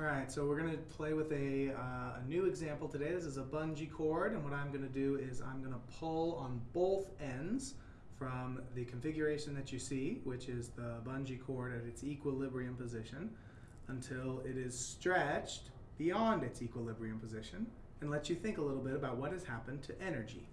All right, so we're going to play with a, uh, a new example today. This is a bungee cord, and what I'm going to do is I'm going to pull on both ends from the configuration that you see, which is the bungee cord at its equilibrium position, until it is stretched beyond its equilibrium position, and let you think a little bit about what has happened to energy.